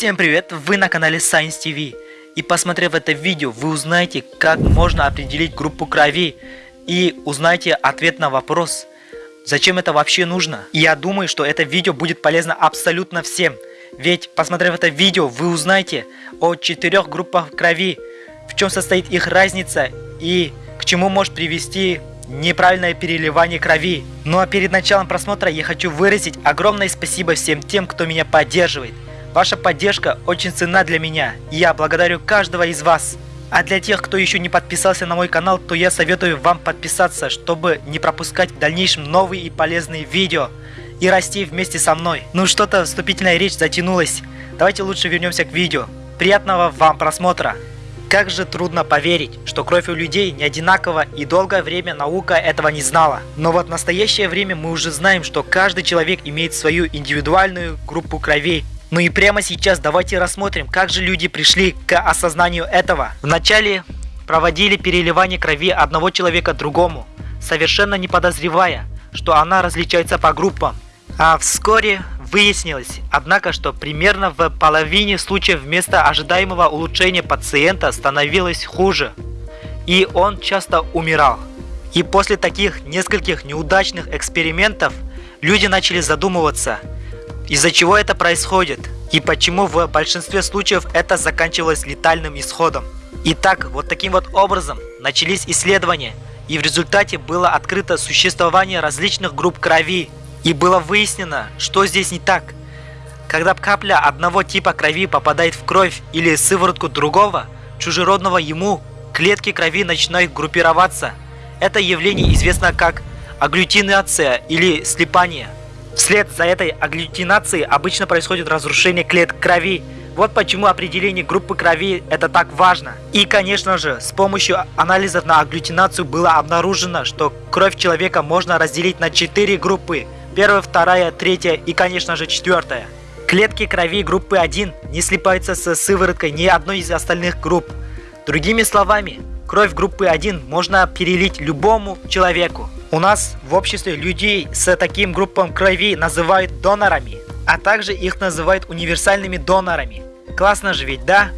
Всем привет, вы на канале Science TV. И посмотрев это видео, вы узнаете, как можно определить группу крови. И узнаете ответ на вопрос, зачем это вообще нужно. И я думаю, что это видео будет полезно абсолютно всем. Ведь, посмотрев это видео, вы узнаете о четырех группах крови, в чем состоит их разница и к чему может привести неправильное переливание крови. Ну а перед началом просмотра я хочу выразить огромное спасибо всем тем, кто меня поддерживает. Ваша поддержка очень ценна для меня, я благодарю каждого из вас. А для тех, кто еще не подписался на мой канал, то я советую вам подписаться, чтобы не пропускать в дальнейшем новые и полезные видео и расти вместе со мной. Ну что-то вступительная речь затянулась. Давайте лучше вернемся к видео. Приятного вам просмотра! Как же трудно поверить, что кровь у людей не одинакова и долгое время наука этого не знала. Но вот в настоящее время мы уже знаем, что каждый человек имеет свою индивидуальную группу крови. Ну и прямо сейчас давайте рассмотрим, как же люди пришли к осознанию этого. Вначале проводили переливание крови одного человека другому, совершенно не подозревая, что она различается по группам. А вскоре Выяснилось, однако, что примерно в половине случаев вместо ожидаемого улучшения пациента становилось хуже, и он часто умирал. И после таких нескольких неудачных экспериментов люди начали задумываться, из-за чего это происходит, и почему в большинстве случаев это заканчивалось летальным исходом. Итак, вот таким вот образом начались исследования, и в результате было открыто существование различных групп крови, и было выяснено, что здесь не так. Когда капля одного типа крови попадает в кровь или сыворотку другого, чужеродного ему, клетки крови начинают группироваться. Это явление известно как агглютинация или слипание. Вслед за этой агглютинацией обычно происходит разрушение клеток крови, вот почему определение группы крови это так важно. И конечно же, с помощью анализов на агглютинацию было обнаружено, что кровь человека можно разделить на 4 группы – Первая, вторая, третья и, конечно же, четвертая. Клетки крови группы 1 не слипаются с сывороткой ни одной из остальных групп. Другими словами, кровь группы 1 можно перелить любому человеку. У нас в обществе людей с таким группом крови называют донорами, а также их называют универсальными донорами. Классно же ведь, да?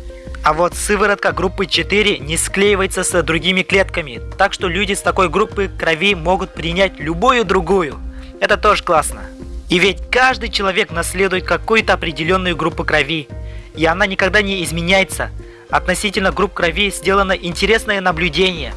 А вот сыворотка группы 4 не склеивается с другими клетками, так что люди с такой группы крови могут принять любую другую. Это тоже классно. И ведь каждый человек наследует какую-то определенную группу крови, и она никогда не изменяется. Относительно групп крови сделано интересное наблюдение.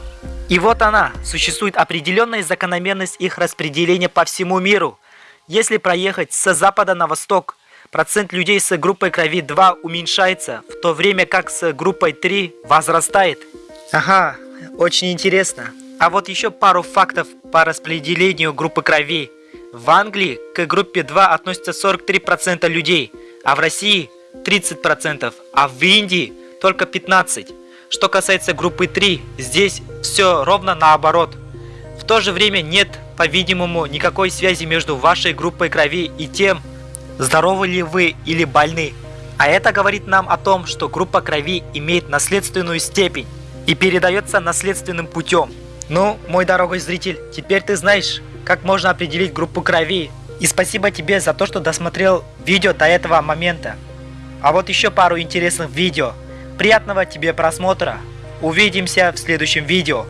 И вот она, существует определенная закономерность их распределения по всему миру. Если проехать с запада на восток, процент людей с группой крови 2 уменьшается, в то время как с группой 3 возрастает. Ага, очень интересно. А вот еще пару фактов по распределению группы крови. В Англии к группе 2 относятся 43% людей, а в России 30%, а в Индии только 15%. Что касается группы 3, здесь все ровно наоборот. В то же время нет, по-видимому, никакой связи между вашей группой крови и тем, здоровы ли вы или больны. А это говорит нам о том, что группа крови имеет наследственную степень и передается наследственным путем. Ну, мой дорогой зритель, теперь ты знаешь, как можно определить группу крови. И спасибо тебе за то, что досмотрел видео до этого момента. А вот еще пару интересных видео. Приятного тебе просмотра. Увидимся в следующем видео.